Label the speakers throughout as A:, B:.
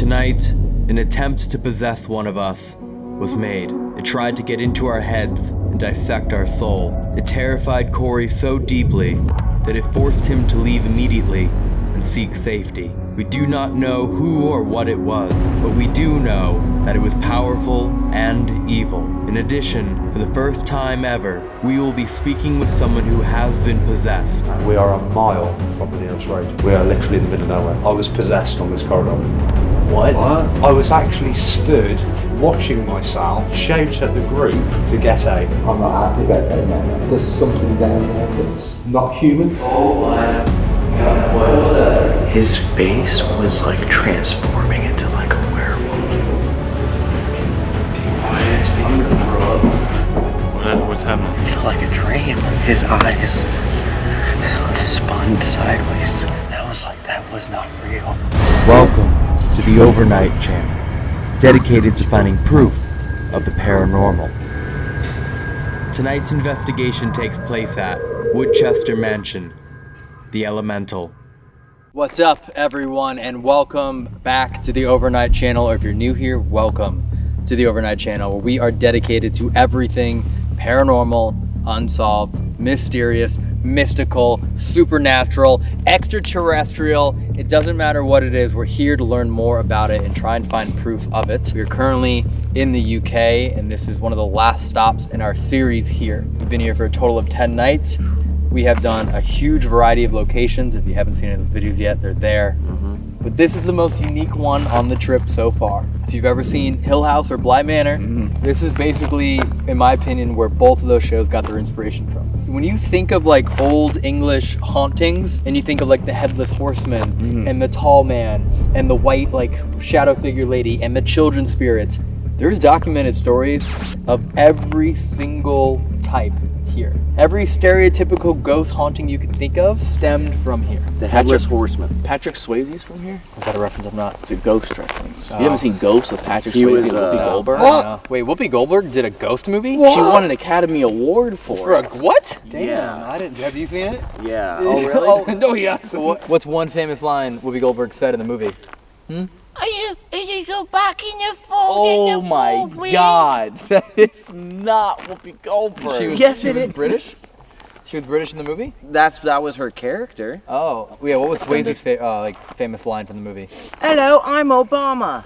A: Tonight, an attempt to possess one of us was made. It tried to get into our heads and dissect our soul. It terrified Corey so deeply that it forced him to leave immediately and seek safety. We do not know who or what it was, but we do know that it was powerful and evil. In addition, for the first time ever, we will be speaking with someone who has been possessed.
B: We are a mile from the nearest road. We are literally in the middle of nowhere. I was possessed on this corridor.
C: What?
B: I was actually stood watching myself shout at the group to get out.
D: I'm not happy about that now. There's something down there that's not human. Oh my god. what was that?
C: His face was like transforming into like a werewolf. Be quiet, I'm gonna throw up.
E: What, what's happening?
C: It felt like a dream. His eyes spun sideways. That was like, that was not real.
A: Welcome to the Overnight Channel, dedicated to finding proof of the paranormal. Tonight's investigation takes place at Woodchester Mansion, the Elemental.
F: What's up, everyone, and welcome back to the Overnight Channel. Or if you're new here, welcome to the Overnight Channel, where we are dedicated to everything paranormal, unsolved, mysterious, mystical, supernatural, extraterrestrial. It doesn't matter what it is, we're here to learn more about it and try and find proof of it. We're currently in the UK, and this is one of the last stops in our series here. We've been here for a total of 10 nights. We have done a huge variety of locations. If you haven't seen any of those videos yet, they're there. Mm-hmm. But this is the most unique one on the trip so far. If you've ever seen Hill House or Bly Manor, mm-hmm. this is basically, in my opinion, where both of those shows got their inspiration from. So when you think of like old English hauntings, and you think of like the headless horseman mm-hmm. and the tall man and the white like shadow figure lady and the children spirits, there's documented stories of every single type here. Every stereotypical ghost haunting you can think of stemmed from here.
G: The Headless Horseman. Patrick Swayze's from here.
F: Is that a reference? I'm not.
G: It's a ghost reference.
F: Oh.
G: You haven't seen Ghost with Patrick
C: He
G: Swayze
C: was,
G: and Whoopi
C: uh,
G: Goldberg?
F: I. Wait, Whoopi Goldberg did a ghost movie?
G: She won an Academy Award for,
F: For a
G: it.
F: what? Damn,
G: Yeah.
F: I didn't. Have you seen it?
G: Yeah. Oh really?
F: oh no, yeah. So what, what's one famous line Whoopi Goldberg said in the movie?
H: Are you, are you go back in your phone?
G: Oh my God! That is not Whoopi Goldberg.
F: She was,
G: yes,
F: she
G: it
F: was
G: is.
F: British. She was British in the movie.
C: That's that was her character.
F: Oh, yeah. What was Swayze's fa- uh, like famous line from the movie?
C: Hello, I'm Obama.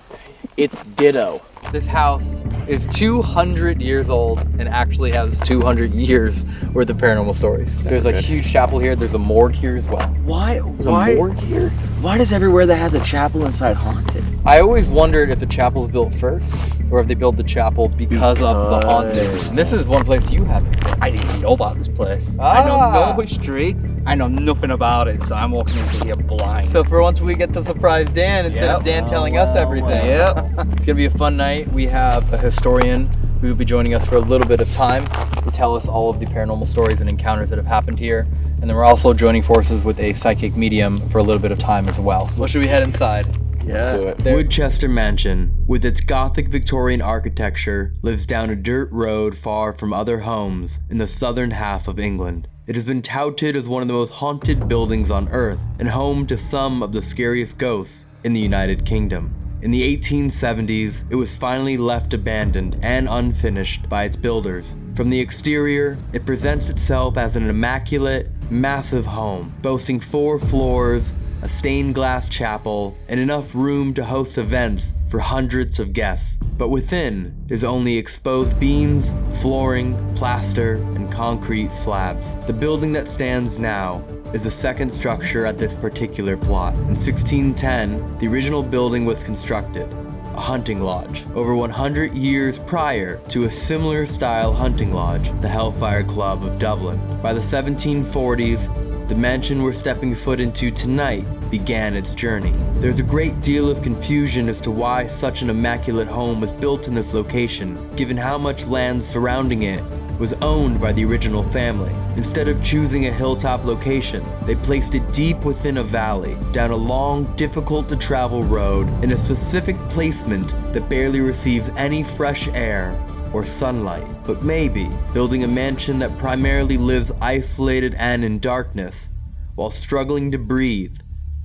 G: It's Ditto.
F: This house is 200 years old and actually has 200 years worth of paranormal stories. There's a
G: good.
F: huge chapel here. There's a morgue here as well.
C: Why?
G: There's
C: why?
G: a morgue here.
C: Why does everywhere that has a chapel inside haunted?
F: I always wondered if the chapel was built first or if they built the chapel because, of the haunting. And this is one place you haven't. been.
I: I didn't know about this place. I don't know
F: Ah.
I: no history. I know nothing about it, so I'm walking into here blind.
F: So for once we get to surprise Dan instead of
I: Yep.
F: Dan telling us oh, everything.
I: Yep.
F: It's gonna be a fun night. We have a historian who will be joining us for a little bit of time to tell us all of the paranormal stories and encounters that have happened here. And then we're also joining forces with a psychic medium for a little bit of time as well. Well, should we head inside?
G: Let's do it.
F: There-
A: Woodchester Mansion, with its Gothic Victorian architecture, lives down a dirt road far from other homes in the southern half of England. It has been touted as one of the most haunted buildings on Earth and home to some of the scariest ghosts in the United Kingdom. In the 1870s, it was finally left abandoned and unfinished by its builders. From the exterior, it presents itself as an immaculate, massive home, boasting four floors, a stained glass chapel, and enough room to host events for hundreds of guests. But within is only exposed beams, flooring, plaster, and concrete slabs. The building that stands now is the second structure at this particular plot. In 1610, the original building was constructed, a hunting lodge, over 100 years prior to a similar style hunting lodge, the Hellfire Club of Dublin. By the 1740s, the mansion we're stepping foot into tonight began its journey. There's a great deal of confusion as to why such an immaculate home was built in this location, given how much land surrounding it was owned by the original family. Instead of choosing a hilltop location, they placed it deep within a valley, down a long, difficult to travel road in a specific placement that barely receives any fresh air or sunlight. But maybe building a mansion that primarily lives isolated and in darkness while struggling to breathe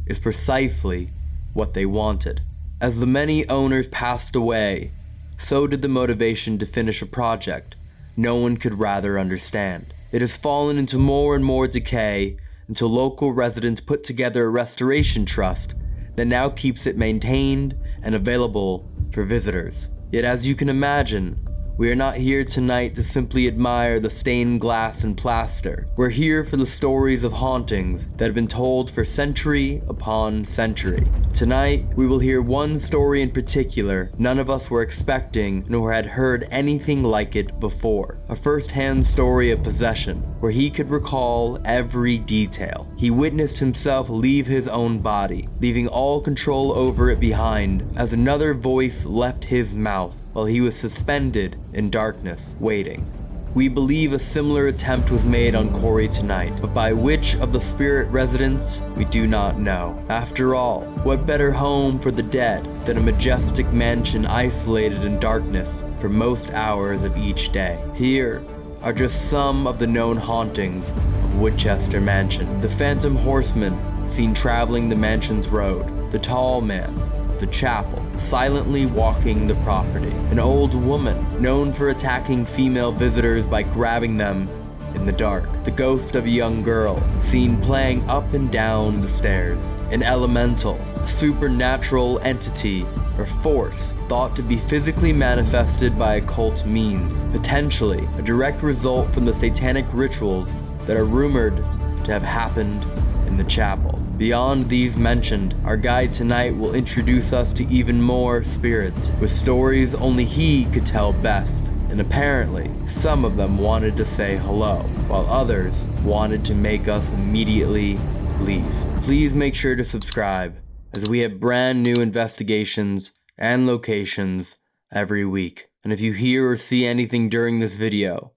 A: is precisely what they wanted. As the many owners passed away, so did the motivation to finish a project no one could rather understand. It has fallen into more and more decay until local residents put together a restoration trust that now keeps it maintained and available for visitors. Yet, as you can imagine, we are not here tonight to simply admire the stained glass and plaster. We're here for the stories of hauntings that have been told for century upon century. Tonight, we will hear one story in particular none of us were expecting nor had heard anything like it before. A first-hand story of possession, where he could recall every detail. He witnessed himself leave his own body, leaving all control over it behind as another voice left his mouth while he was suspended in darkness, waiting. We believe a similar attempt was made on Corey tonight, but by which of the spirit residents, we do not know. After all, what better home for the dead than a majestic mansion isolated in darkness for most hours of each day? Here are just some of the known hauntings of Woodchester Mansion. The Phantom Horseman, seen traveling the mansion's road. The Tall Man, the chapel, silently walking the property. An old woman known for attacking female visitors by grabbing them in the dark. The ghost of a young girl seen playing up and down the stairs. An elemental, supernatural entity or force thought to be physically manifested by occult means, potentially a direct result from the satanic rituals that are rumored to have happened in the chapel. Beyond these mentioned, our guide tonight will introduce us to even more spirits, with stories only he could tell best. And apparently, some of them wanted to say hello, while others wanted to make us immediately leave. Please make sure to subscribe, as we have brand new investigations and locations every week. And if you hear or see anything during this video,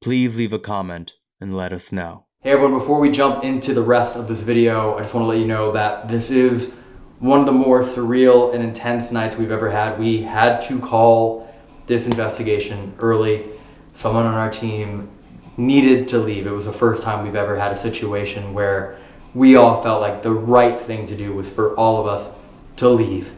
A: please leave a comment and let us know.
F: Hey everyone, before we jump into the rest of this video, I just want to let you know that this is one of the more surreal and intense nights we've ever had. We had to call this investigation early. Someone on our team needed to leave. It was the first time we've ever had a situation where we all felt like the right thing to do was for all of us to leave.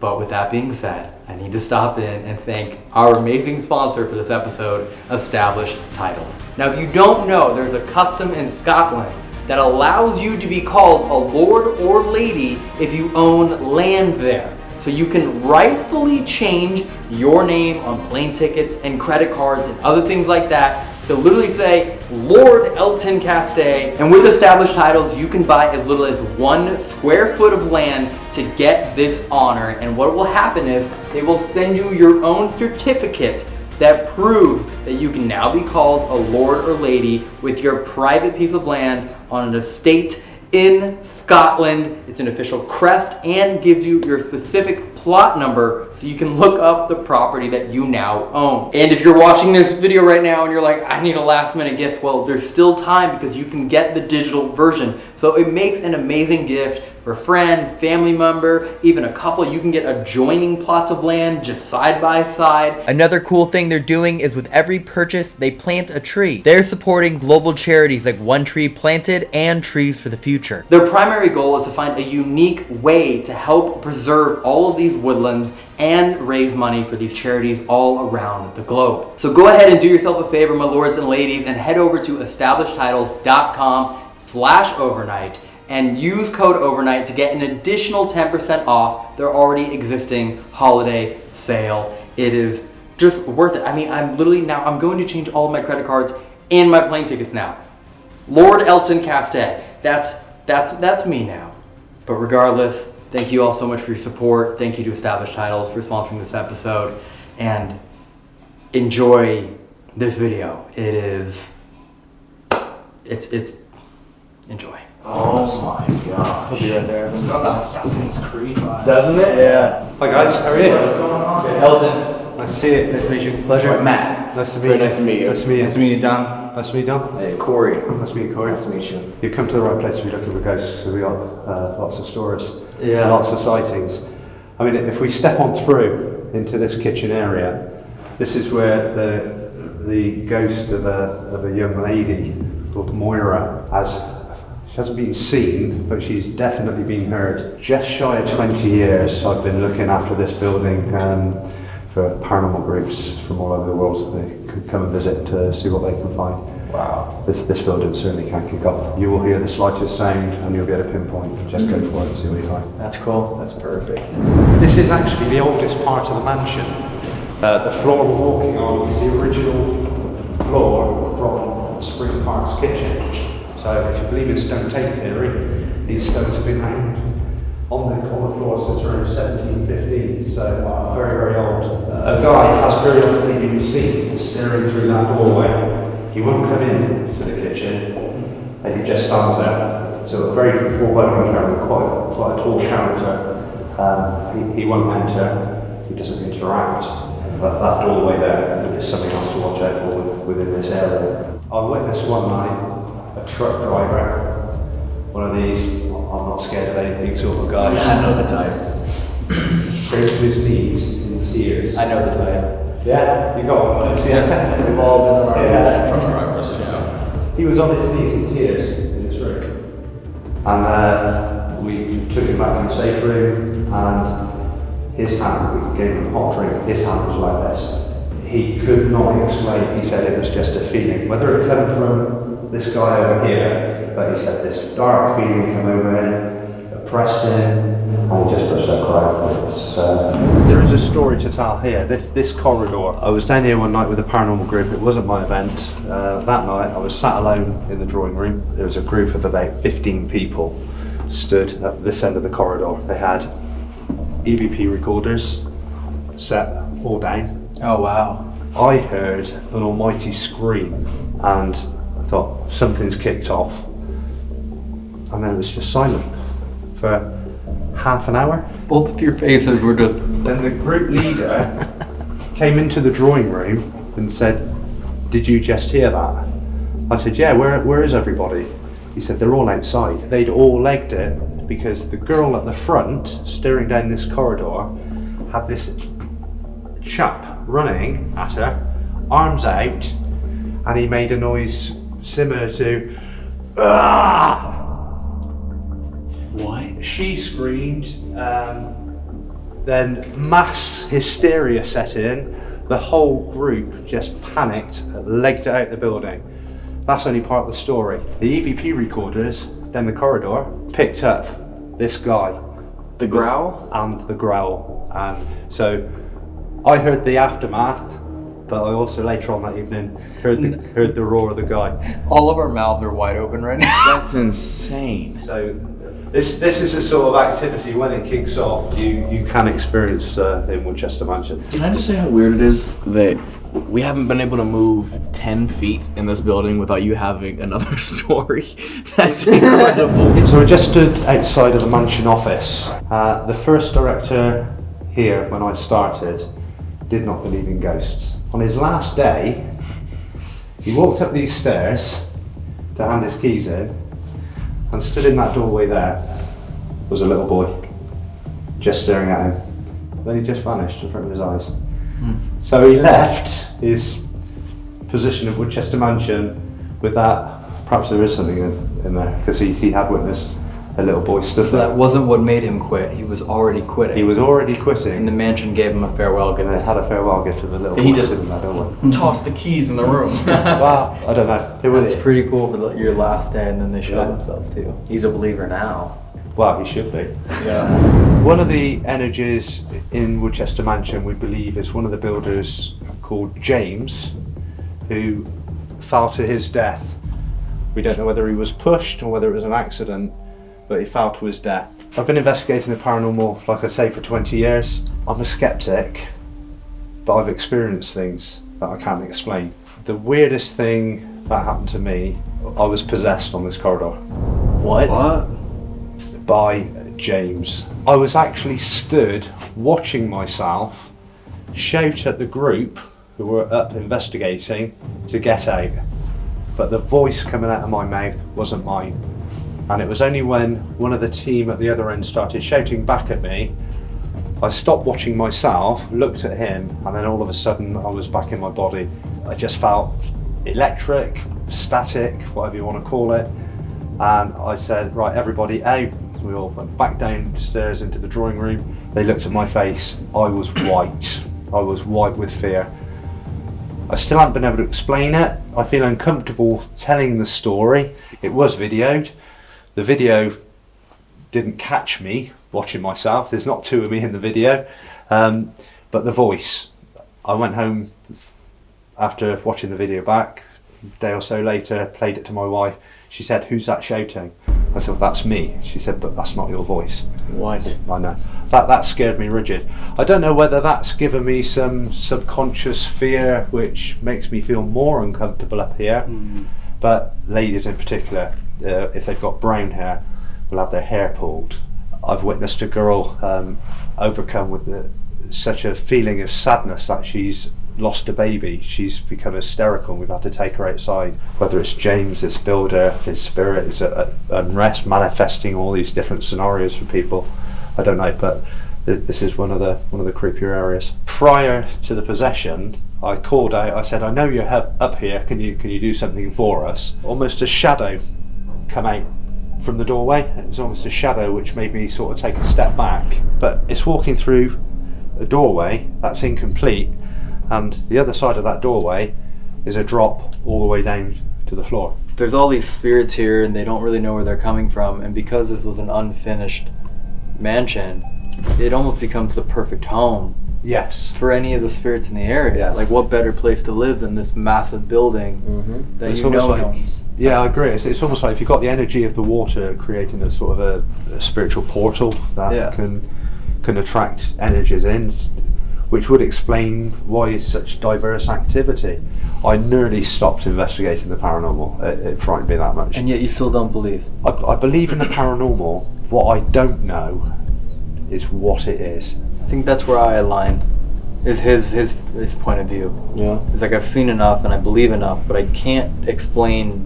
F: But with that being said, I need to stop in and thank our amazing sponsor for this episode, Established Titles. Now, if you don't know, there's a custom in Scotland that allows you to be called a lord or lady if you own land there. So you can rightfully change your name on plane tickets and credit cards and other things like that to literally say Lord Elton Castee. And with established titles, you can buy as little as one square foot of land to get this honor. And what will happen is they will send you your own certificate that proves that you can now be called a lord or lady with your private piece of land on an estate in Scotland. It's an official crest and gives you your specific plot number so you can look up the property that you now own. And if you're watching this video right now and you're like, I need a last minute gift, well, there's still time because you can get the digital version. So it makes an amazing gift for a friend, family member, even a couple. You can get adjoining plots of land just side by side. Another cool thing they're doing is with every purchase, they plant a tree. They're supporting global charities like One Tree Planted and Trees for the Future. Their primary goal is to find a unique way to help preserve all of these woodlands and raise money for these charities all around the globe. So go ahead and do yourself a favor, my lords and ladies, and head over to establishedtitles.com slash overnight and use code overnight to get an additional 10% off their already existing holiday sale. It is just worth it. I mean, I'm literally now, I'm going to change all of my credit cards and my plane tickets now. Lord Elton Castee, that's, that's, that's me now. But regardless, thank you all so much for your support. Thank you to Established Titles for sponsoring this episode and enjoy this video. It is, it's, it's, enjoy.
C: Oh my god.
F: He'll be right there.
B: It's got that Assassin's Creed vibe.
F: Doesn't it? Yeah.
B: Hi guys, how are you?
C: What's going on?
F: Elton,
B: Nice to see you.
F: nice to meet you. Pleasure. Matt.
B: Nice to meet
C: Very
B: you.
C: nice to meet you.
B: Nice to meet you.
I: Nice to meet you, Dan.
B: Nice to meet you, Don.
C: Hey, Corey.
B: Nice to meet you, Corey.
C: Nice to meet you.
B: You've come to the right place if you're looking for ghosts, so we got uh, lots of stories,
F: Yeah.
B: lots of sightings. I mean, if we step on through into this kitchen area, this is where the the ghost of a, of a young lady called Moira has. She hasn't been seen, but she's definitely been heard. Just shy of 20 years, I've been looking after this building um, for paranormal groups from all over the world. They could come and visit to see what they can find.
F: Wow.
B: This, this building certainly can't kick off. You will hear the slightest sound and you'll be able to pinpoint. Just go for it and see what you find.
F: That's cool. That's perfect.
B: This is actually the oldest part of the mansion. Uh, the floor we're walking on is the original floor from Spring Park's kitchen. So if you believe in stone tape theory, these stones have been hanged on the, on the floor since around 1715, so very, very old. a guy has periodically been seen staring through that doorway. He won't come in to the kitchen, and he just stands there. So a very foreboding character, quite, quite a tall character. Um, he, he won't enter, he doesn't interact. But that doorway there is something else to watch out for within this area. I witnessed one night a truck driver, one of these, I'm not scared of anything sort of guy.
F: I know the type.
B: To his knees in tears.
F: I know the type.
B: Yeah, you got one. Yeah,
F: We've all been
B: Yeah.
F: truck drivers. Yeah.
B: He was on his knees in tears in this room. And uh, we took him back to the safe room and his hand, we gave him a hot drink, his hand was like this. He could not explain, he said it was just a feeling. Whether it came from this guy over here, but he said this dark feeling came over him, oppressed him, and just pushed that cry. So, there is a story to tell here. This this corridor. I was down here one night with a paranormal group. It wasn't my event. Uh, that night, I was sat alone in the drawing room. There was a group of about 15 people stood at this end of the corridor. They had EVP recorders set all down.
F: Oh wow.
B: I heard an almighty scream and I thought something's kicked off. And then it was just silent for half an hour.
F: Both of your faces were just.
B: Then the group leader came into the drawing room and said, Did you just hear that? I said, Yeah, where, where is everybody? He said, They're all outside. They'd all legged it because the girl at the front, staring down this corridor, had this chap running at her, arms out, and he made a noise similar to "Ah!"
C: What?
B: She screamed. Um, then mass hysteria set in. The whole group just panicked, legged it out the building. That's only part of the story. The EVP recorders down the corridor picked up this guy
G: The growl?
B: and the growl. And so I heard the aftermath, but I also later on that evening heard the, heard the roar of the guy.
F: All of our mouths are wide open right now.
G: That's insane.
B: So this this is a sort of activity when it kicks off, you you can experience uh, in Woodchester Mansion.
G: Can I just say how weird it is that we haven't been able to move 10 feet in this building without you having another story? That's incredible.
B: So I just stood outside of the mansion office. Uh, the first director here, when I started, did not believe in ghosts. On his last day, he walked up these stairs to hand his keys in, and stood in that doorway there was a little boy, just staring at him. Then he just vanished in front of his eyes. Hmm. So he left his position of Woodchester Mansion with that. Perhaps there is something in, in there because he, he had witnessed a little boy stood
F: So
B: there.
F: that wasn't what made him quit. He was already quitting.
B: He was already quitting.
F: and the mansion gave him a farewell
B: and they
F: gift.
B: had a farewell gift to the little
G: He
B: boy
G: just-
B: sitting in that doorway.
G: Toss the keys in the room.
B: wow, I don't know. It was
F: That's pretty cool for the, your last day, and then they show
B: Yeah.
F: themselves too.
C: He's a believer now.
B: well, he should be.
F: Yeah.
B: One of the energies in Woodchester Mansion, we believe, is one of the builders called James, who fell to his death. We don't know whether he was pushed or whether it was an accident, but he fell to his death. I've been investigating the paranormal, like I say, for 20 years. I'm a skeptic, but I've experienced things that I can't explain. The weirdest thing that happened to me, I was possessed on this corridor
G: what?
F: What?
B: by James. I was actually stood watching myself shout at the group who were up investigating to get out. But the voice coming out of my mouth wasn't mine. And it was only when one of the team at the other end started shouting back at me, I stopped watching myself, looked at him, and then all of a sudden I was back in my body. I just felt electric, static, whatever you want to call it. And I said, right, everybody out. We all went back downstairs into the drawing room. They looked at my face. I was white. I was white with fear. I still haven't been able to explain it. I feel uncomfortable telling the story. It was videoed. The video didn't catch me watching myself. There's not two of me in the video. Um, but the voice. I went home after watching the video back, a day or so later, played it to my wife. She said, Who's that shouting? I said, well, That's me. She said, But that's not your voice.
G: What?
B: I know. That that scared me rigid. I don't know whether that's given me some subconscious fear which makes me feel more uncomfortable up here. But ladies in particular, uh, if they've got brown hair, will have their hair pulled. I've witnessed a girl um, overcome with the, such a feeling of sadness that she's lost a baby. She's become hysterical and we've had to take her outside. Whether it's James, this builder, his spirit is at unrest, manifesting all these different scenarios for people. I don't know, but this is one of the one of the creepier areas. Prior to the possession, I called out. I said, "I know you're up here. Can you can you do something for us?" Almost a shadow come out from the doorway. It was almost a shadow which made me sort of take a step back. But it's walking through a doorway that's incomplete, and the other side of that doorway is a drop all the way down to the floor.
F: There's all these spirits here, and they don't really know where they're coming from. And because this was an unfinished mansion, it almost becomes the perfect home
B: Yes.
F: for any of the spirits in the area.
B: Yeah.
F: Like, what better place to live than this massive building mm-hmm. that
B: It's
F: you know
B: like-
F: owns?
B: Yeah, I agree. It's, it's almost like if you've got the energy of the water creating a sort of a, a spiritual portal that
F: Yeah.
B: can can attract energies in, which would explain why it's such diverse activity. I nearly stopped investigating the paranormal. It, it frightened me that much.
F: And yet you still don't believe.
B: I, I believe in the paranormal. What I don't know is what it is.
F: I think that's where I align. Is his his his point of view.
B: Yeah.
F: It's like I've seen enough and I believe enough, but I can't explain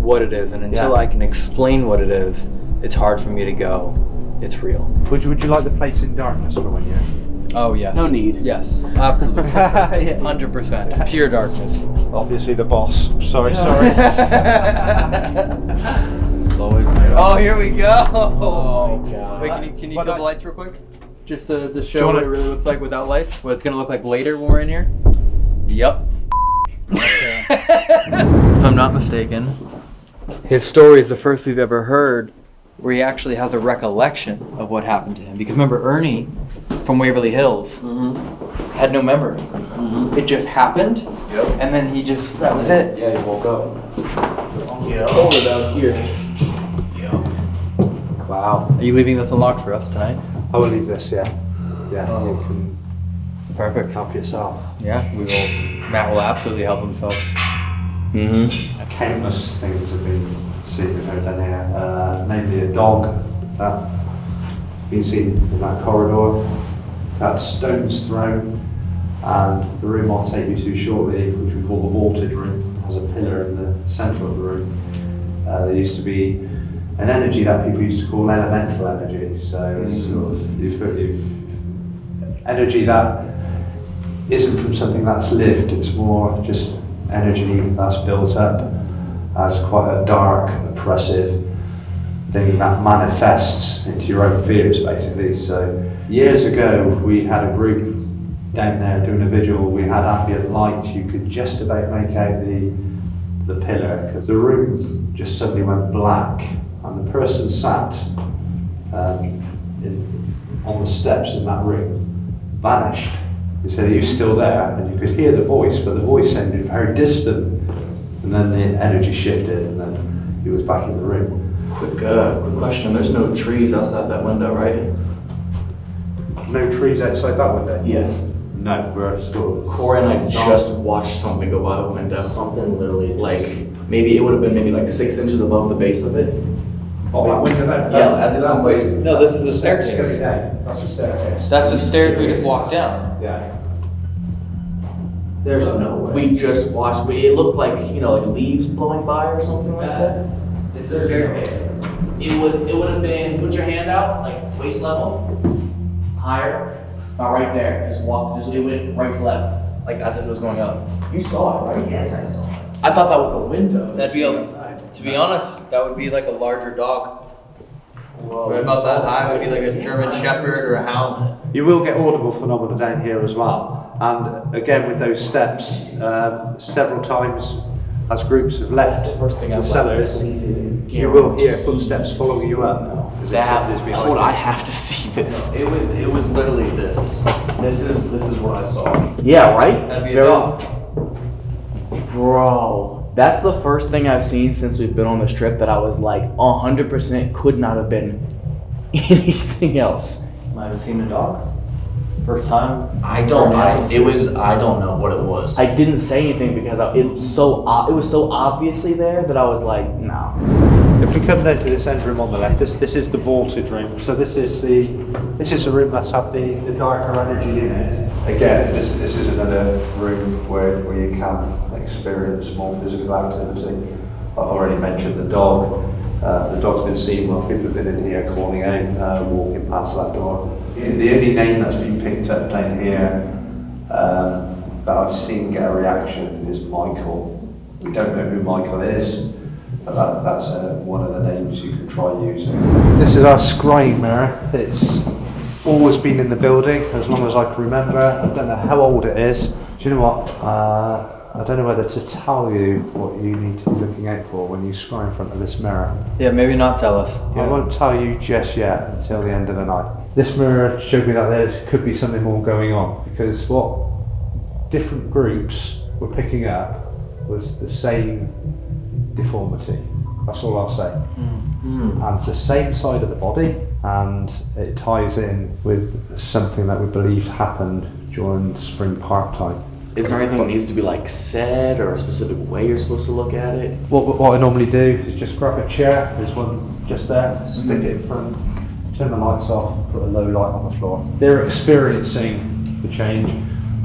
F: what it is. And until
B: Yeah.
F: I can explain what it is, it's hard for me to go. It's real.
B: Would you, would you like the place in darkness for one year?
F: Oh yes.
G: No need.
F: Yes, absolutely.
B: Yeah.
F: Hundred percent. Pure darkness.
B: Obviously the boss. Sorry, sorry.
G: It's always.
F: Oh, here we go.
G: Oh my god.
F: Wait, can you, can you kill the lights real quick? Just to, to show what it really looks like without lights. What it's gonna look like later when we're in here. Yep. if I'm not mistaken, his story is the first we've ever heard where he actually has a recollection of what happened to him. Because remember, Ernie from Waverly Hills mm-hmm. had no memory. Mm-hmm. It just happened,
G: Yep.
F: and then he just that was it.
G: Yeah, he woke up. It's colder down here.
F: Wow. Are you leaving this unlocked for us tonight?
B: I will leave this, yeah. Yeah, you can
F: Perfect.
B: help yourself.
F: Yeah, we will. Matt will absolutely help himself.
G: Mm-hmm.
B: Countless things have been seen and heard down here, uh, namely a dog that been seen in that corridor, that stones thrown, and the room I'll take you to shortly, which we call the vaulted room, has a pillar in the centre of the room. Uh, there used to be an energy that people used to call elemental energy, so it's mm. sort of you've, you've, energy that isn't from something that's lived, it's more just energy that's built up as quite a dark, oppressive thing that manifests into your own fears, basically. So, years ago, we had a group down there doing a vigil. We had ambient light. You could just about make out the the pillar because the room just suddenly went black, and the person sat um, in, on the steps in that room vanished. He said he was still there, and you could hear the voice, but the voice sounded very distant. And then the energy shifted, and then he was back in the room.
G: Quick, uh, quick question. There's no trees outside that window, right?
B: No trees outside that window.
G: Yes.
B: No, we're sort of.
G: Corey and I just watched something go by the window.
C: Something literally
G: Like maybe it would have been maybe like six inches above the base of it.
B: Oh, that window there.
G: Yeah, as if somebody-
F: No, this is the
B: Steps
F: staircase.
B: going down. That's the staircase.
F: That's the stairs we just walked down.
B: Yeah.
C: There's no way.
G: We just watched. We, it looked like you know like leaves blowing by or something like that. Uh, it's a staircase. It was. It would have been. Put your hand out like waist level, higher, about right there. Just walk. Just it went right to left, like as if it was going up. You saw it, right?
C: Yes, I saw it.
G: I thought that was a window.
F: That'd be a-
G: outside.
F: To be honest, that would be like a larger dog.
G: Well,
F: Right about that high, it would be like a German Shepherd or a Hound.
B: You will get audible phenomena down here as well. And again, with those steps, um, several times as groups have left
G: That's the first thing
B: the
G: I've
B: cellars,
G: seen.
B: you will hear footsteps following you up. as if
G: That,
B: somebody's behind
G: hold. I have to see this.
J: It was it was literally this. This is this is what I saw.
G: Yeah, right?
F: That'd be a
G: Very-
F: dog.
G: Bro, that's the first thing I've seen since we've been on this trip that I was like 100% could not have been anything else.
J: Might have seen a dog. First time.
G: I don't
J: I,
G: know.
J: it was I don't know what it was.
G: I didn't say anything because I, it was so it was so obviously there that I was like, no.
B: If we come down to this end room on the left, this this is the vaulted room. So this is the this is the room that's had the, the darker energy in it. Again, this this is another room where, where you can experience more physical activity. I've already mentioned the dog. Uh, the dog's been seen while people have been in here calling out, uh, walking past that door. The only name that's been picked up down here um, that I've seen get a reaction is Michael. We don't know who Michael is, but that, that's uh, one of the names you can try using. This is our scrying mirror. It's always been in the building as long as I can remember. I don't know how old it is. Do you know what? I don't know whether to tell you what you need to be looking out for when you scry in front of this mirror.
F: Yeah, maybe not tell us.
B: I won't tell you just yet until the end of the night. This mirror showed me that there could be something more going on because what different groups were picking up was the same deformity. That's all I'll say. Mm. And the same side of the body, and it ties in with something that we believed happened during spring park time.
G: Is there anything that needs to be like said or a specific way you're supposed to look at it?
B: What, what I normally do is just grab a chair, there's one just there, stick mm. it in front, turn the lights off, put a low light on the floor. They're experiencing the change,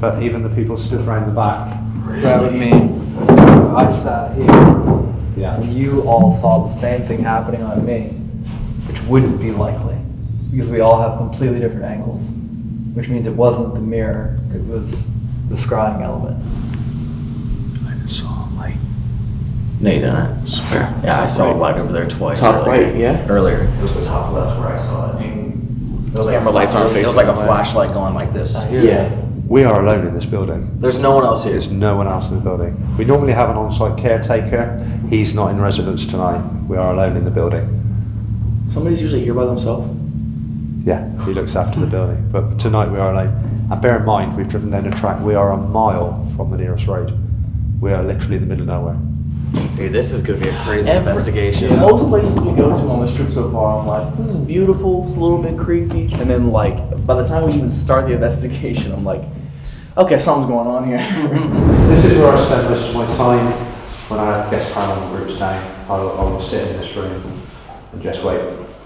B: but even the people stood around the back.
F: That would mean I sat here
B: Yeah.
F: and you all saw the same thing happening on me, which wouldn't be likely because we all have completely different angles, which means it wasn't the mirror, it was the scrying element.
C: I just saw a light.
J: No, you didn't.
C: Swear.
J: Yeah, I saw a light over there twice.
G: Top
J: earlier.
G: right, yeah.
J: Earlier, it was the top left where I saw it. It was like
G: Camera
J: a,
G: lights aren't
J: it was, it was like a
G: that
J: flashlight going like this.
G: Yeah.
B: We are alone in this building.
J: There's no one else here.
B: There's no one else in the building. We normally have an on-site caretaker. He's not in residence tonight. We are alone in the building.
G: Somebody's usually here by themselves.
B: Yeah, he looks after the building. But tonight we are alone. And bear in mind, we've driven down a track. We are a mile from the nearest road. We are literally in the middle of nowhere.
J: Dude, this is gonna be a crazy
G: Every-
J: investigation.
G: Most places we go to on this trip so far, I'm like, this is beautiful, it's a little bit creepy. And then, like, by the time we even start the investigation, I'm like, okay, something's going on here.
B: This is where I spend most of my time when I have guest paranormal groups down. I will, I will sit in this room and just wait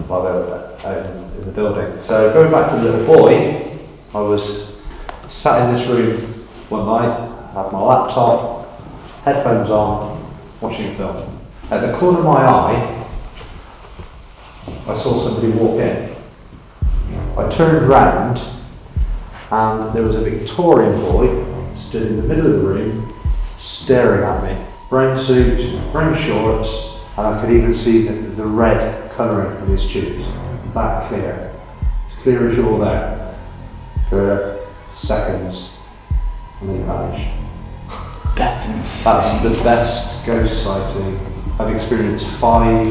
B: while they're in, uh, in the building. So going back to the little boy, I was sat in this room one night, had my laptop, headphones on, watching a film. At the corner of my eye, I saw somebody walk in. I turned round and there was a Victorian boy stood in the middle of the room staring at me. Brown suit, brown shorts, and I could even see the, the red colouring of his tubes. That clear. As clear as you're there. For seconds. And then he vanished.
G: That's insane.
B: That's the best ghost sighting. I've experienced five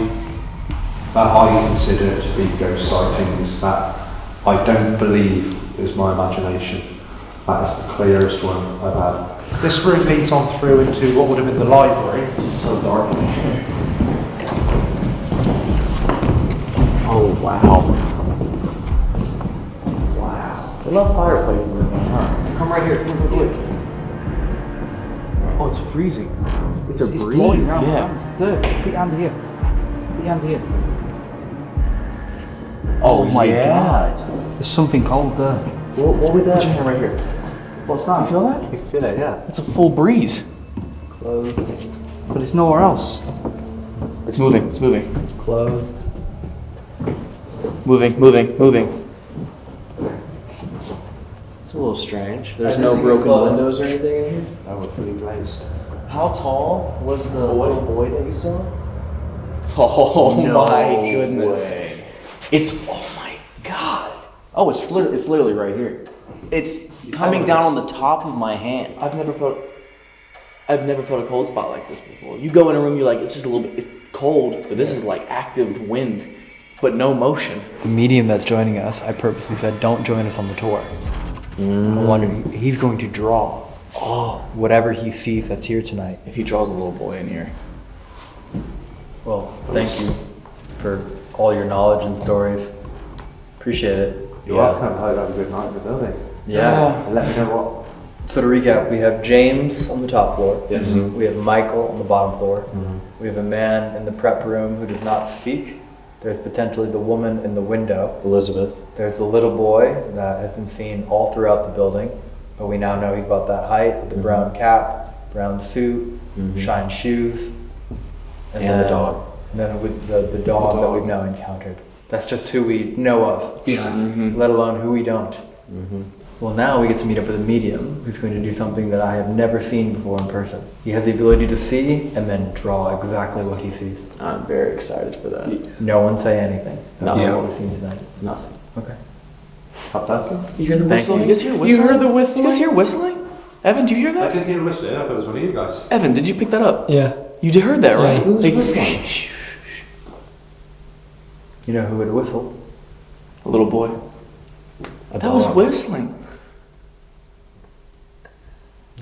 B: that I consider to be ghost sightings that I don't believe is my imagination. That is the clearest one I've had. This room leads on through into what would have been the library.
G: This is so dark in here. Oh, wow. Wow. There are no fireplaces in there, huh? Come right here, come right here. Oh, it's freezing. It's a breeze, yeah.
I: Look, your hand here. Your hand here.
G: Oh, oh my
J: yeah.
G: god.
I: There's something cold there.
G: What, what would that? Hand right here.
I: What's that?
G: You feel that?
B: You feel it, yeah.
G: It's a full breeze.
I: Closed. But it's nowhere else.
G: It's moving, it's moving.
F: Closed.
G: Moving, moving, moving.
J: It's a little strange. There's no broken windows or anything in here.
B: I was pretty glazed.
J: How tall was the little boy that you saw?
G: Oh
C: No
G: my goodness.
C: way.
G: It's oh my god.
C: Oh, it's literally, it's literally right here. It's coming down on the top of my hand.
G: I've never felt I've never felt a cold spot like this before. You go in a room, you're like, it's just a little bit it's cold, but this is like active wind, but no motion.
F: The medium that's joining us, I purposely said, don't join us on the tour. I wonder, he's going to draw oh, whatever he sees that's here tonight.
G: If he draws a little boy in here.
F: Well, thank you for all your knowledge and stories. Appreciate it.
B: You're welcome. I hope you have a good night in the building.
F: Yeah.
B: And let me know what.
F: So to recap, we have James on the top floor.
B: Yes.
F: We have Michael on the bottom floor. Mm -hmm. We have a man in the prep room who does not speak. There's potentially the woman in the window.
C: Elizabeth.
F: There's a little boy that has been seen all throughout the building, but we now know he's about that height with the mm-hmm. brown cap, brown suit, mm-hmm. shine shoes.
C: And the
F: then-
C: dog.
F: And then with the, the dog that we've now encountered. That's just who we know of. Yeah. Mm-hmm. Let alone who we don't. Well, now we get to meet up with a medium who's going to do something that I have never seen before in person. He has the ability to see and then draw exactly what he sees.
C: I'm very excited for that.
F: No one say anything about
C: Yeah.
F: what we've seen tonight.
C: Nothing.
F: Okay.
B: Up that.
G: You hear the
F: Thank
G: whistling?
F: you.
G: You guys hear whistling?
F: heard the whistling?
G: You guys hear whistling? Evan, do you hear that?
B: I
G: that?
B: didn't hear whistling. I thought it was one of you guys.
G: Evan, did you pick that up?
I: Yeah.
G: You did heard that, right?
C: Who's
G: Like,
C: whistling?
F: You know who would whistle?
G: A little boy.
C: A
G: That was
C: dog.
G: whistling.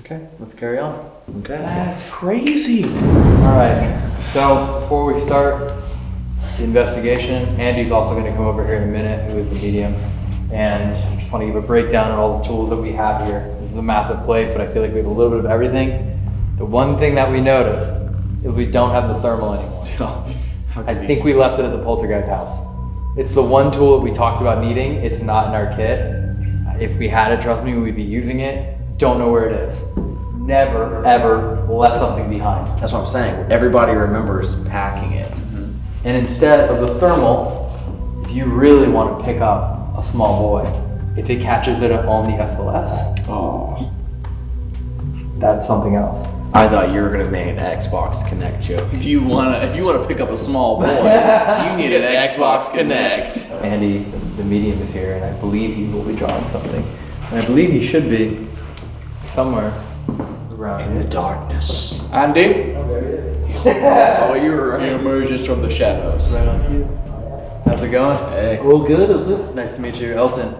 F: Okay, let's carry on.
C: Okay.
G: That's crazy.
F: All right. So before we start the investigation, Andy's also going to come over here in a minute, who is the medium, and I just want to give a breakdown of all the tools that we have here. This is a massive place, but I feel like we have a little bit of everything. The one thing that we noticed is we don't have the thermal anymore. I think we left it at the poltergeist house. It's the one tool that we talked about needing. It's not in our kit. If we had it, trust me, we'd be using it. Don't know where it is. Never, ever left something behind.
C: That's what I'm saying. Everybody remembers packing it.
F: And instead of the thermal, if you really want to pick up a small boy, if it catches it on the SLS,
C: Oh.
F: that's something else.
C: I thought you were gonna make an Xbox Kinect joke.
G: If you wanna, if you wanna pick up a small boy, you need an Xbox Kinect.
F: Andy, the medium, is here, and I believe he will be drawing something. And I believe he should be somewhere around
C: In the darkness.
G: Andy?
F: Oh, there he is.
G: Oh, you're he emerges from the shadows.
F: Right on cue. How's it going?
G: Hey.
D: All good, all good.
F: Nice to meet you, Elton.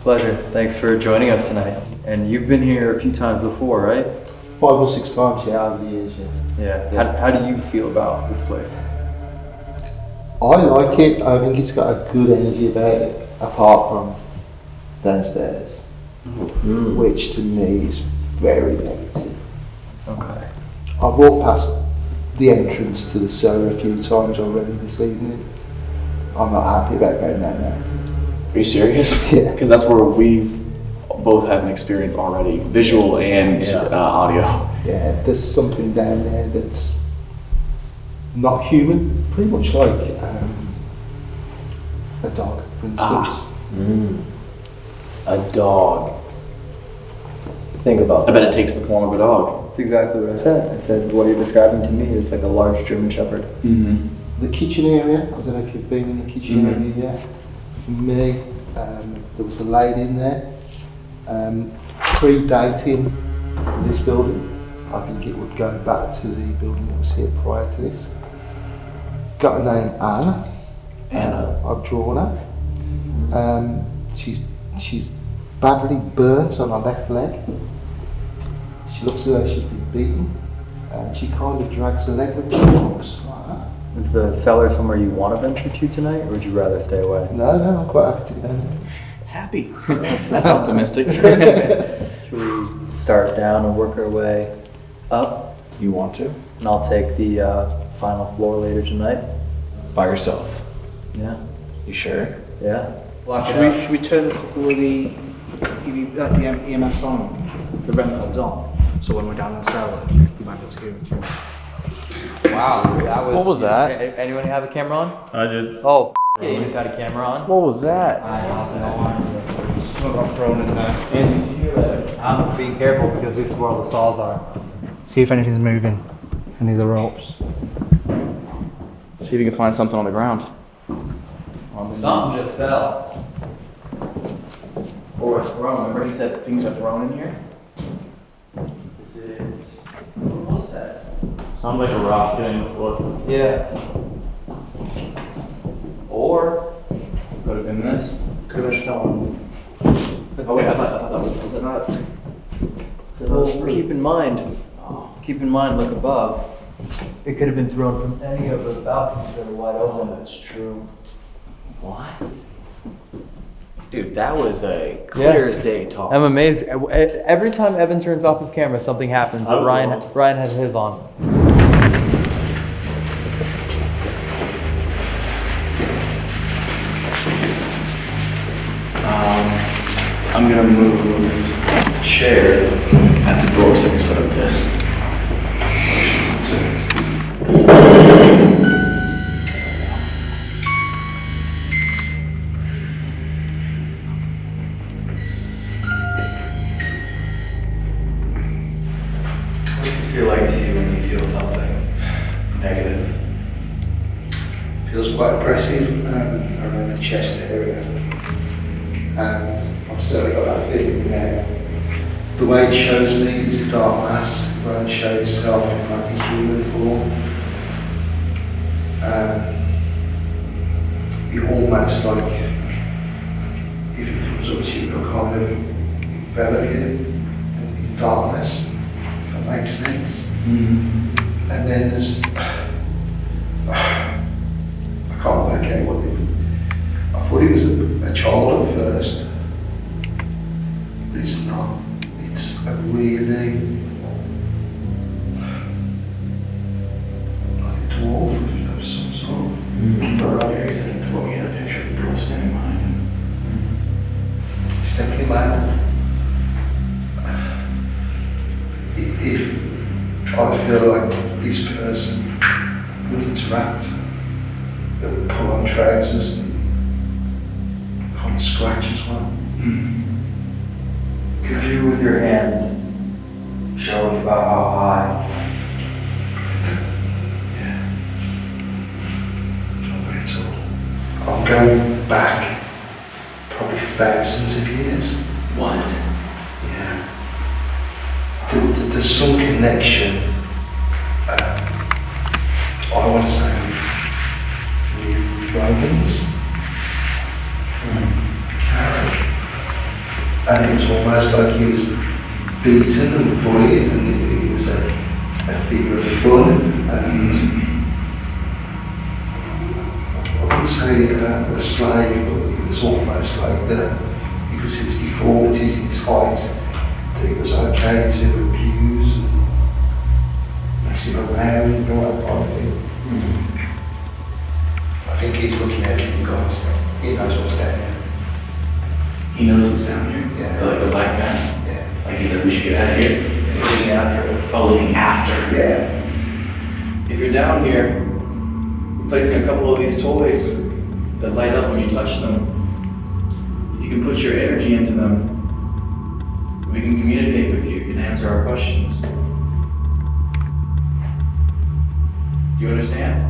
F: Pleasure. Thanks for joining us tonight. And you've been here a few times before, right?
D: Five or six times, yeah, over the years, yeah.
F: Yeah. How, how do you feel about this place?
D: I like it. I think it's got a good energy about it, apart from downstairs, mm. which to me is very negative.
F: Okay.
D: I've walked past the entrance to the cellar a few times already this evening. I'm not happy about going down there.
G: Are you serious?
D: Yeah.
G: Because that's where we've both had an experience already, visual and
F: Yeah.
G: uh, audio.
D: Yeah, there's something down there that's not human, pretty much like um, a dog, for instance.
G: Ah.
C: A dog. Think about
G: I bet it takes the form of a dog.
F: That's exactly what I said. I said what you're describing to me is like a large German Shepherd.
G: Mm-hmm.
D: The kitchen area, I don't know if you've been in the kitchen
G: Mhm.
D: area yet. For me, um, there was a lady in there, um, predating this building. I think it would go back to the building that was here prior to this. Got a name Anna.
G: Anna.
D: Uh, I've drawn her. Um, she's she's badly burnt on her left leg. She looks as though she's been beaten. And she kind of drags her leg when she walks
F: Is the cellar somewhere you want to venture to tonight, or would you rather stay away?
D: No, no, I'm quite happy to go.
G: Happy. That's optimistic.
F: Should we start down and work our way up?
G: you want to?
F: And I'll take the uh, final floor later tonight.
G: By yourself.
F: Yeah.
G: You sure?
F: Yeah. Lock it
I: Should we, should we turn all the EV, uh, the EMFs on, the REM pods on, so when we're down in the cellar, we might be able to hear them.
F: Wow. That was,
C: What was that?
F: A- Anyone have a camera on?
E: I did.
F: Oh, yeah, you just had a camera on.
C: What was that?
I: I lost Someone got thrown in there.
F: Andy, did you hear that? I'm being careful because this is where all the saws are.
I: See if anything's moving, any of the ropes.
G: See if you can find something on the ground.
F: Something just fell.
G: Or it's thrown. Remember he said things are thrown in here? Is it. What was that?
E: Sounds like a rock hitting the floor.
F: Yeah.
G: Or could have been this. Could have been someone. Oh wait, I thought, I thought that was. Was it not? Was it not
F: Well,
G: screw?
F: keep in mind, keep in mind, look above. It could have been thrown from any of the balconies that are wide
G: Oh,
F: open.
G: that's true. What? Dude, that was a clear as day toss.
F: I'm amazed. Every time Evan turns off his camera, something happens. But Ryan,
E: wrong.
F: Ryan has his on.
G: Um, I'm gonna move the chair at the door so I can set up this.
D: Mass, show itself in like a human form. Um, it almost like He knows what's down
G: here.
D: Yeah.
G: Like the black mass.
D: Yeah.
G: Like he said, we should get out of here. He's looking after. Oh, looking after.
D: Yeah.
G: If you're down here, placing a couple of these toys that light up when you touch them. If you can put your energy into them, we can communicate with you. You can answer our questions. Do you understand?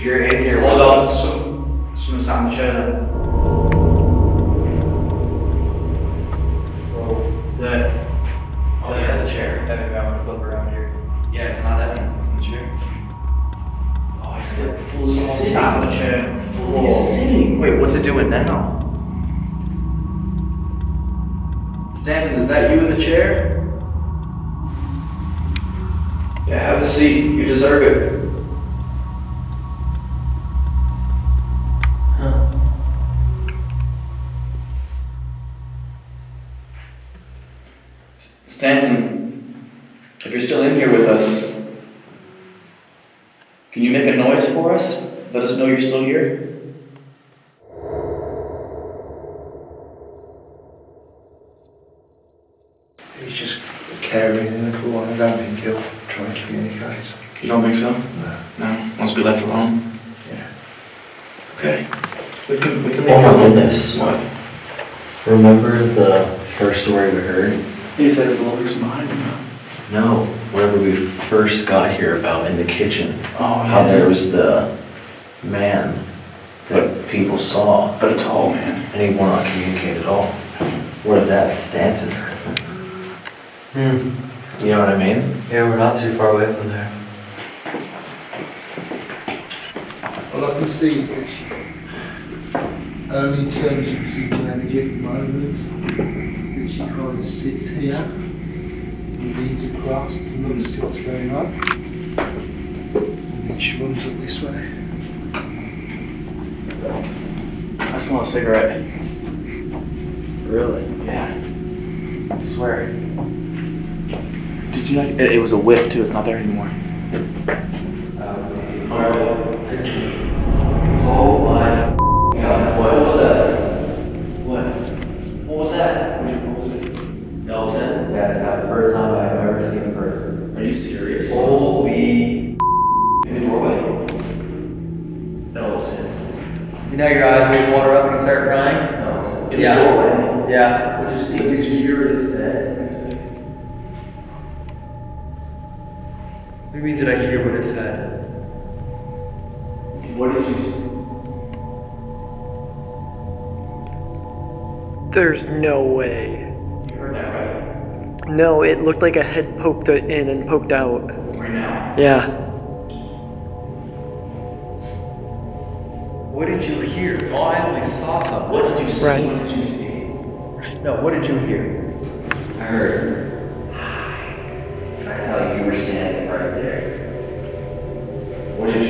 C: You're in here,
I: Hold on, some, someone sat in the chair there. There.
G: Oh, yeah, the chair.
F: Evan, I'm gonna flip around here.
G: Yeah, it's not Evan, it's in the chair. Oh, I said fully
I: Someone oh,
G: sitting.
I: sat in the chair.
G: Fully sitting.
C: wait, what's it doing now?
G: Stanton, is that you in the chair? Yeah, have a seat. You deserve it. Stanton, if you're still in here with us, can you make a noise for us? Let us know you're still here.
D: He's just cowering in the corner. I don't think he'll try and communicate.
G: You don't think so?
D: No.
G: No? Wants to be left alone?
D: Yeah.
G: Okay. We can, we can leave
C: While
G: him
C: we're in this,
G: What?
C: remember the first story we heard?
J: He said there's a little person behind him.
C: No, whatever we first got here about in the kitchen.
J: Oh,
C: How
J: yeah.
C: there was the man that people saw.
J: But a tall man.
C: And he will not communicate at all. What if that's Stanton?
F: Hmm.
C: You know what I mean?
F: Yeah, we're not too far away from there.
D: All I can see is that she, only in terms of residual energy at the moment, that she kind of sits here, and leans across, and looks at what's going on. And then she runs up this way.
J: I smell a cigarette.
F: Really?
J: Yeah. I swear. Did you know? It, it was a whiff too. It's not there anymore.
C: Oh my god. What was that?
J: What?
C: What was that?
J: What was it?
C: Elton? That is not the first time I've ever seen a person.
J: Are you serious?
C: Holy
J: In the doorway.
C: Elton.
F: You know your eyes will water up and you start crying?
C: Elton.
J: In
F: Yeah.
J: the doorway.
F: Yeah.
J: What'd you see?
C: Did you hear what it said?
F: What do you mean, did I hear what it said?
C: What did you
K: There's no way.
J: You heard that right?
K: No, it looked like a head poked in and poked out.
J: Right now.
K: Yeah.
F: What did you hear? Oh, I only saw something.
J: What did you see?
K: Right.
J: What did you see?
F: No, what did you hear?
C: I heard. And I thought you were standing right there.
J: What did you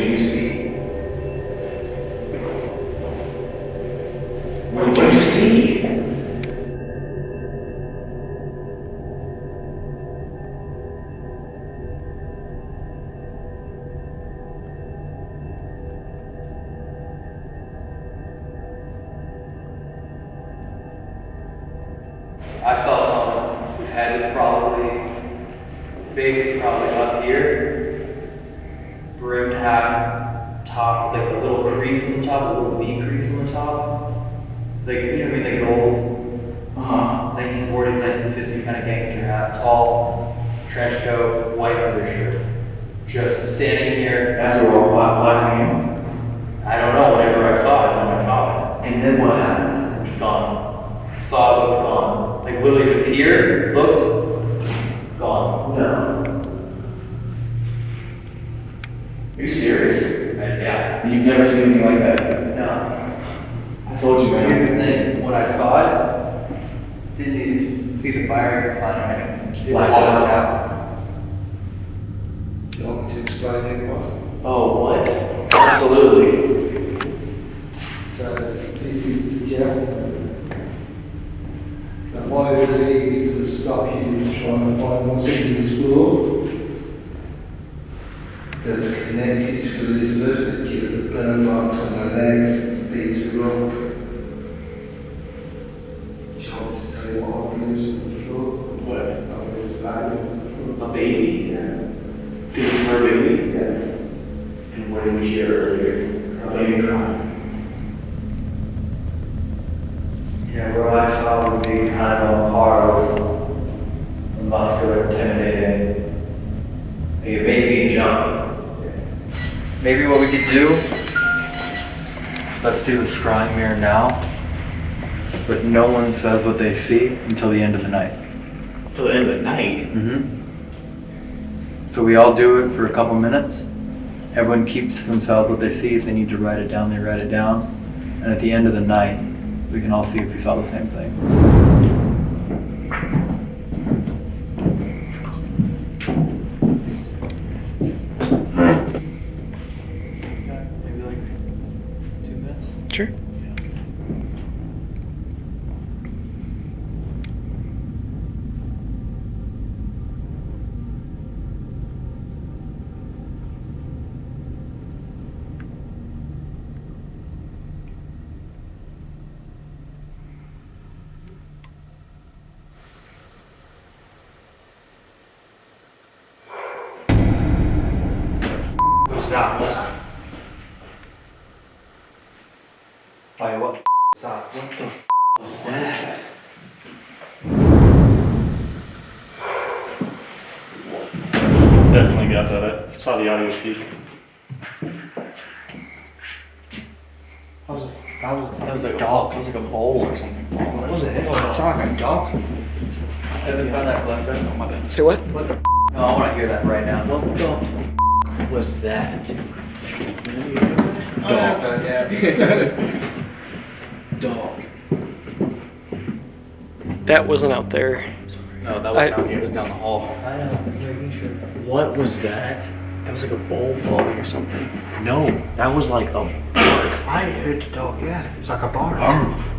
J: you
D: want me to say what I believe is on the floor?
J: What?
D: I believe it's on the
J: A baby?
D: Yeah,
J: Think it's her baby?
D: yeah.
J: And what did we hear earlier? A baby crying.
F: Yeah, what I saw would be kind of on par with a muscular, intimidating, like a baby jump. Maybe what we could do, let's do the scrying mirror now, but no one says what they see until the end of the night.
J: Till the end of the night.
F: Mm-hmm. So we all do it for a couple minutes. Everyone keeps to themselves what they see. If they need to write it down, they write it down. And at the end of the night, we can all see if we saw the same thing. Maybe like two minutes.
K: Sure.
D: What's that? Hey, what the f- is that?
J: What is that?
E: Definitely got that. I saw the audio feed.
I: That was a, that was a
J: That was like a
I: dog.
J: That was like a bowl or something.
I: What was it? It sounded like a dog.
K: Oh, Say what?
F: No, I want to hear that right now.
J: What the was that? Oh, dog.
K: That wasn't out there.
J: No, that was
K: I-
J: down here. It was down the hall. What was that? That was like a bowl falling or something. No, that was like a bark.
I: I heard the dog, yeah. It was like a bark. Oh.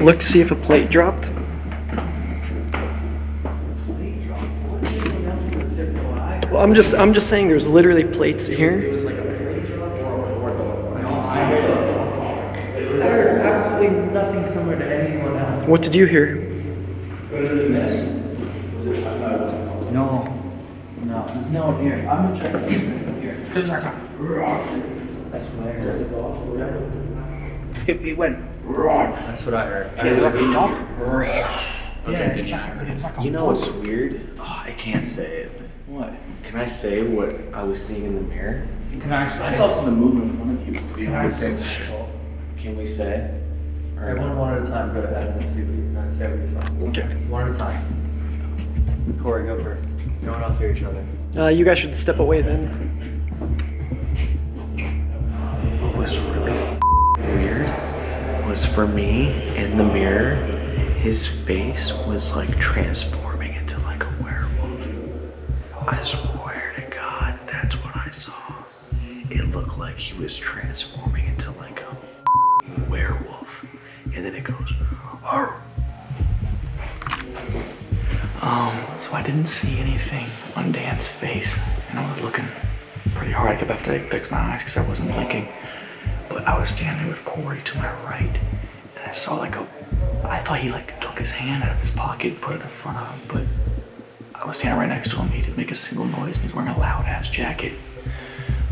I: In on my face.
K: Look, see if a plate dropped. Well, I'm just, I'm just saying, there's literally plates here.
J: was like a plate drop or, or,
G: I heard absolutely nothing similar to anyone else.
K: What did you hear?
G: Could have been this. Was it?
I: No.
G: no, there's no one here. I'm gonna check this here.
I: It was like a roar.
G: That's what I heard. It's awful.
I: It, it went roar.
F: That's what I heard. I
I: Yeah, it was
F: heard
I: like a dog. Roar.
J: Okay,
I: Yeah,
J: good
I: it was like a, it was like a
J: You know what's weird? Oh, I can't say it.
G: What?
J: Can I say what I was seeing in the mirror?
I: Can I say?
G: I saw something move in front of you.
I: Can I say?
J: Can we say? Or
F: Everyone one at a time. Go ahead and see what you uh, say what you saw.
J: Okay.
F: One at a time. Corey, go first. No one else hear each other.
K: Uh, you guys should step away then.
C: What was really weird was for me in the mirror, his face was like transforming into like a werewolf. I swear to God, that's what I saw. It looked like he was transforming into like a werewolf. And then it goes, "Arr."
J: Um, so I didn't see anything on Dan's face, and I was looking pretty hard. I kept having to fix my eyes because I wasn't blinking. I was standing with Corey to my right, and I saw like a. I thought he like took his hand out of his pocket and put it in front of him, but I was standing right next to him. He didn't make a single noise, and he's wearing a loud ass jacket.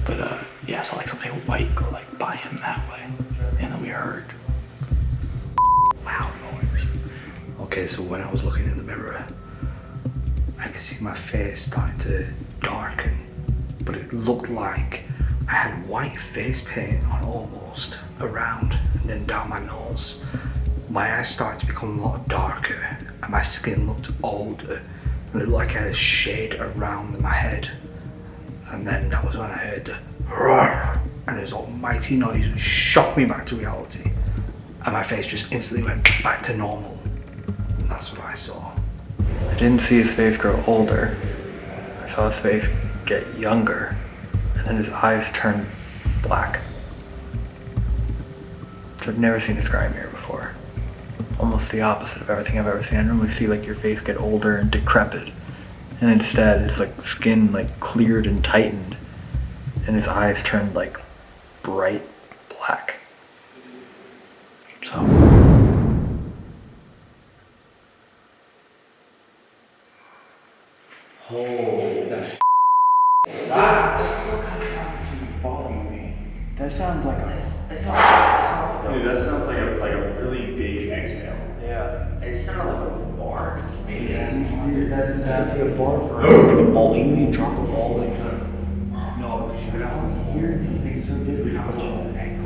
J: But uh, yeah, I saw like something white go like by him that way, and then we heard loud noise.
I: Okay, so when I was looking in the mirror, I could see my face starting to darken, but it looked like I had white face paint on almost around and then down my nose. My eyes started to become a lot darker, and my skin looked older, and it looked like I had a shade around my head. And then that was when I heard the roar, and this almighty noise which shocked me back to reality, and my face just instantly went back to normal. And that's what I saw.
L: I didn't see his face grow older. I saw his face get younger, and then his eyes turn black. I've never seen a scry mirror before. Almost the opposite of everything I've ever seen. I normally see like your face get older and decrepit, and instead it's like skin like cleared and tightened, and his eyes turned like bright black. So.
J: Holy That still kind of sounds like something following me. That sounds like a. It sounds, it sounds like
E: Dude, that sounds like a like a really big exhale.
J: Yeah. It sounded like a bark to me. Yeah.
G: That's,
J: That's like a bark or it's like a ball. Even when you drop a ball, like kind of.
I: No, because you would have to hear something so different. You have to echo.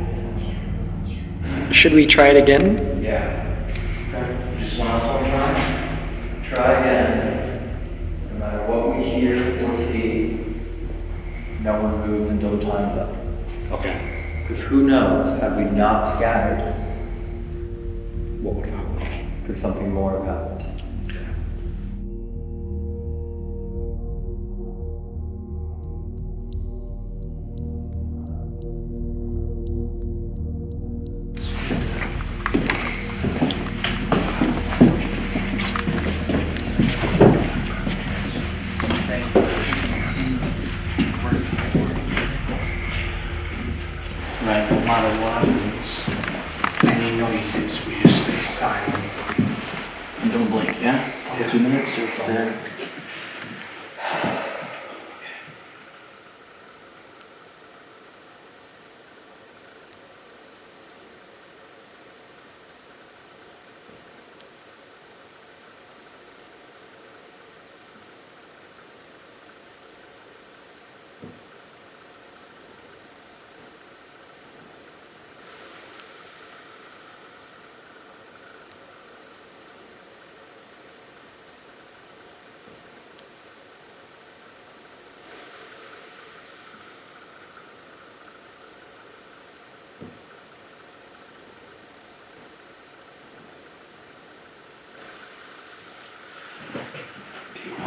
K: Should we try it again?
I: Yeah.
G: Okay. Just one else want try? Try again. No matter what we hear or see, no one moves until the time's up.
J: Okay.
G: Because who knows, had we not scattered,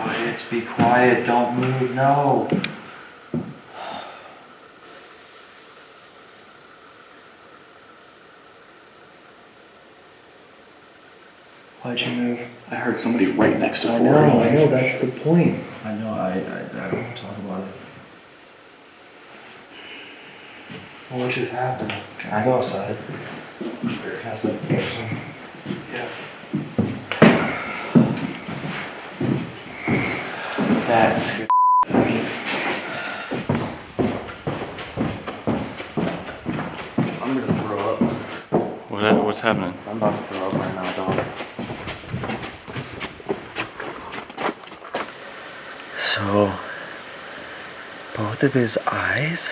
J: quiet, be quiet, don't move, no.
K: Why'd you move? I heard somebody right next to
J: I
K: Corey.
J: know, I know, that's the point. I know, I, I, I don't want to talk about it.
I: What just happened?
J: Can I go outside?
I: Has the
J: That scared the out of me. I'm gonna throw up.
E: What, what's happening?
J: I'm about to throw up right now, dog.
C: So, both of his eyes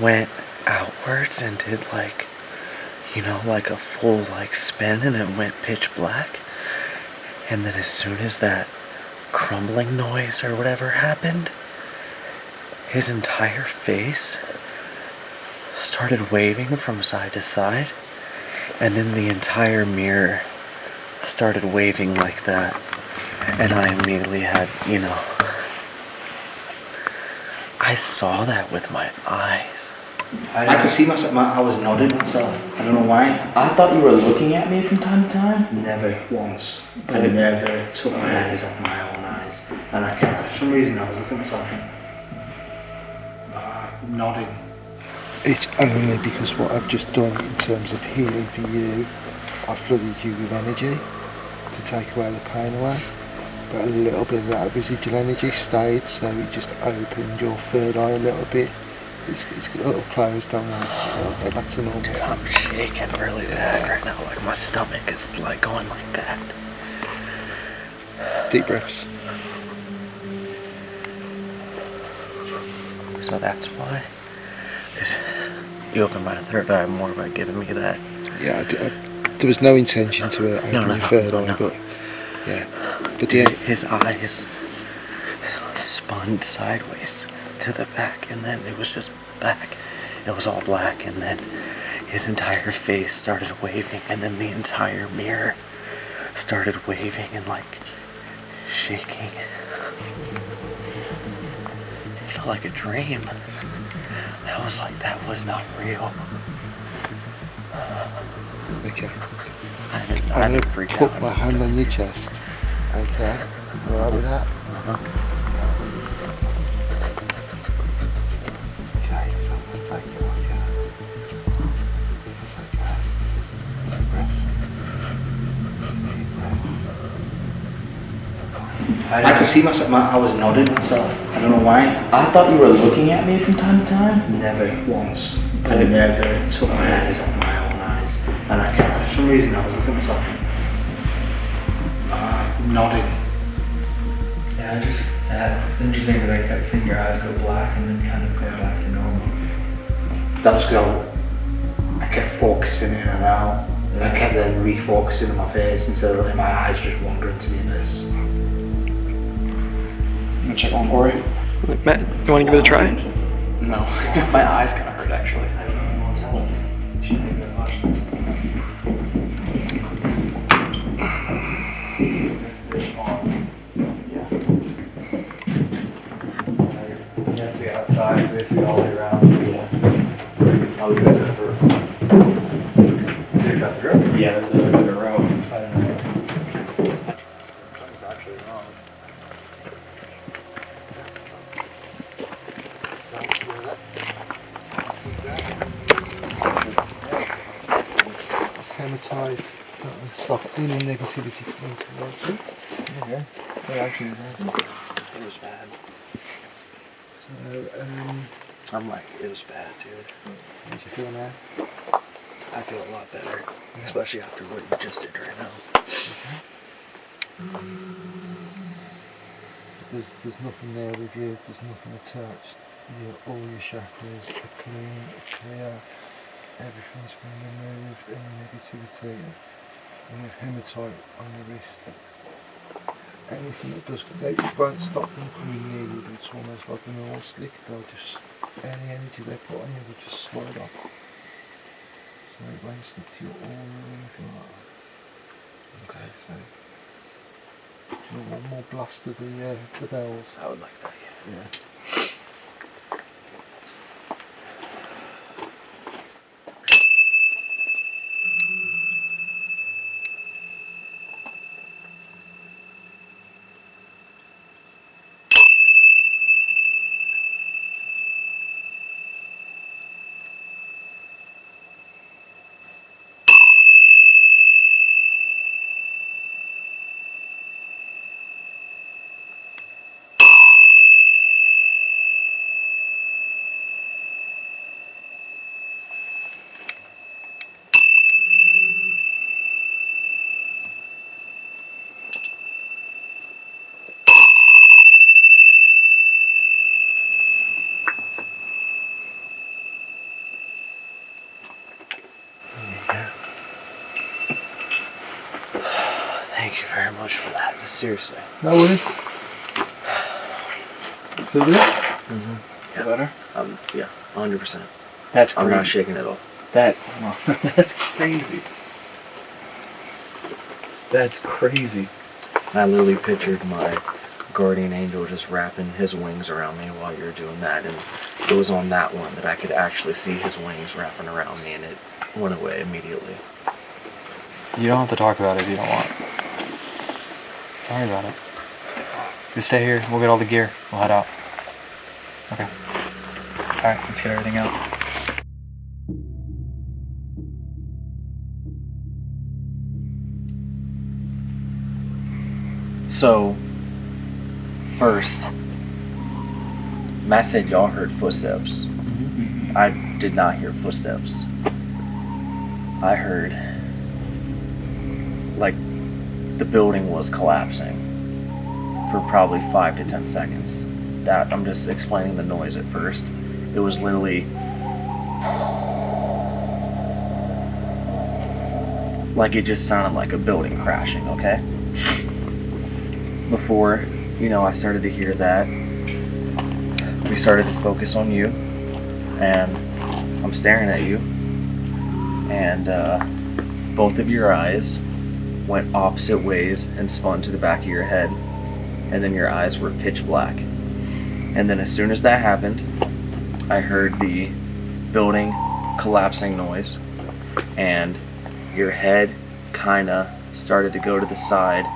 C: went outwards and did like, you know, like a full like spin and it went pitch black. And then as soon as that crumbling noise or whatever happened, his entire face started waving from side to side. And then the entire mirror started waving like that. And I immediately had, you know, I saw that with my eyes.
I: I could see myself, my, I was nodding myself. I don't know why.
J: I thought you were looking at me from time to time.
I: Never once. I never took my eyes off my own eyes. And I kept, for some reason, I was looking at myself and uh, nodding.
D: It's only because what I've just done in terms of healing for you, I've flooded you with energy to take away the pain away. But a little bit of that residual energy stayed, so it just opened your third eye a little bit. It's, it's a little closed, don't worry. It'll go back to normal.
C: Dude, I'm shaking really bad right now. Like my stomach is like going like that.
D: Deep breaths.
C: So that's why. Because you opened my third eye more by giving me that.
D: Yeah, I, did- I- there was no intention to uh, open
C: No, no,
D: your third
C: no,
D: eye, but yeah. But yeah,
C: His eyes spun sideways to the back, and then it was just back. It was all black, and then his entire face started waving, and then the entire mirror started waving and like shaking. It felt like a dream. I was like, that was not real.
D: okay.
C: I didn't, I
D: I'm going
C: didn't
D: to
C: freak
D: put
C: out.
D: my hand on your chest. Okay. You alright with that? Okay, so I'm going to take it off you. It's okay. Deep breath. Deep breath.
I: I could see myself, my, I was nodding myself. I don't know why.
J: I thought you were looking at me from time to time.
I: Never once. I never took my eyes off my own eyes. And I kept, for some reason, I was looking at myself uh, nodding.
L: Yeah, I just, yeah, it's interesting because I kept seeing your eyes go black and then kind of go back to normal.
I: That was because I kept focusing in and out. I kept then refocusing on my face instead of letting my eyes just wander into the abyss.
K: I'm gonna check on Corey. Like, Matt, you wanna give it a try?
J: No, my eyes kind of hurt actually. I don't know what to tell us.
L: Yes, the outside, basically all the way around. Yeah. I'll leave it for. Take that through?
J: Yeah, there's a bit of a row.
L: I don't know.
D: It's hematite That'll stop any negativity coming you.
C: Okay. It actually it was bad.
D: So, um,
C: I'm like, it was bad, dude.
D: you feel now?
C: I feel a lot better, especially after what you just did right now.
D: There's, there's nothing there with you, there's nothing attached. Your, all your chakras are clean, clear, everything's been removed, any negativity. And with hematite on your wrist, anything that does, they won't stop them coming near you, it's almost like an oil slick, they'll just, any energy they put on you will just slide off. So it won't stick to your or anything like that. Okay, so. You want one more blast of the, uh, the bells?
C: I would like that, yeah.
D: Yeah.
C: Thank you very much for that. Seriously.
D: No worries. Feel good?
C: Yeah. better? Um, yeah, 100%.
F: That's
C: I'm not shaking at all.
F: That that's crazy. That's crazy.
C: I literally pictured my guardian angel just wrapping his wings around me while you're doing that, and it was on that one that I could actually see his wings wrapping around me, and it went away immediately.
F: You don't have to talk about it if you don't want. Don't worry about it. Just stay here. We'll get all the gear. We'll head out. Okay. Alright, let's get everything out.
C: So, first, Matt said y'all heard footsteps. Mm-hmm. I did not hear footsteps. I heard like the building was collapsing for probably five to ten seconds. That I'm just explaining the noise at first. It was literally like it just sounded like a building crashing, okay? Before, you know, I started to hear that, we started to focus on you, and I'm staring at you, and uh, both of your eyes went opposite ways and spun to the back of your head, and then your eyes were pitch black. And then as soon as that happened, I heard the building collapsing noise, and your head kind of started to go to the side,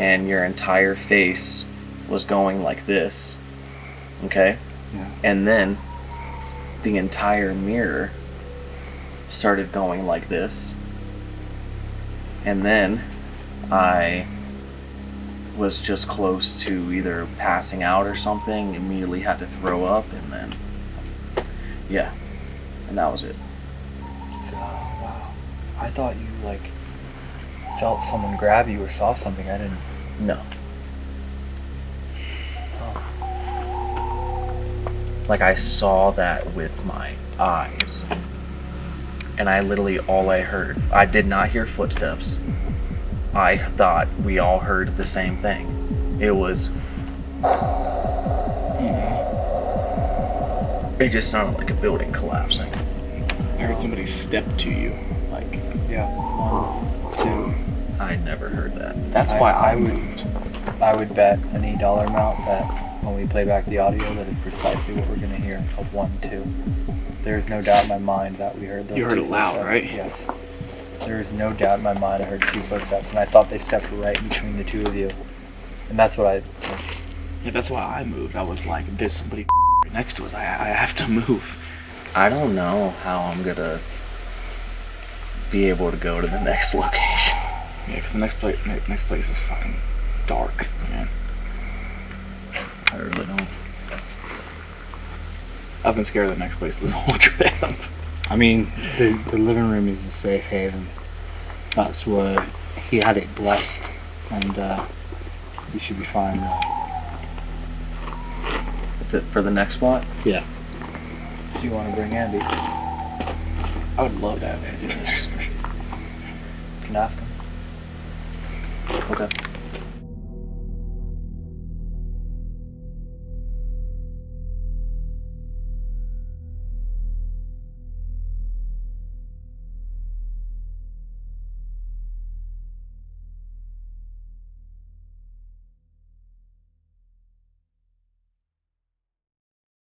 C: and your entire face was going like this. Okay?
F: Yeah.
C: And then the entire mirror started going like this. And then I was just close to either passing out or something, immediately had to throw up, and then, yeah, and that was it.
F: So, wow. I thought you, like, felt someone grab you or saw something. I didn't.
C: No.
F: Oh.
C: Like I saw that with my eyes. And I literally all I heard. I did not hear footsteps. I thought we all heard the same thing. It was It just sounded like a building collapsing.
G: I heard somebody step to you. Like,
F: Yeah. One, two.
C: I never heard that.
G: that's
F: I-
G: why I,
F: I would-
G: moved.
F: I would bet any dollar amount that when we play back the audio, that is precisely what we're going to hear. A one, two. There's no doubt in my mind that we heard those.
G: You heard
F: two
G: it loud,
F: footsteps.
G: right?
F: Yes. There is no doubt in my mind I heard two footsteps, and I thought they stepped right between the two of you, and that's what I.
G: Yeah, that's why I moved. I was like, there's somebody next to us. I, I have to move.
C: I don't know how I'm gonna be able to go to the next location.
G: Yeah, because the next place, next place is fucking dark, man.
C: I really don't.
G: I've been scared of the next place this whole trip.
I: I mean, the, the living room is the safe haven. That's where he had it blessed, and uh, you should be fine there.
C: The, for the next spot?
I: Yeah.
C: Do you want to bring Andy?
G: I would love to have Andy do this.
C: Can ask him. Okay.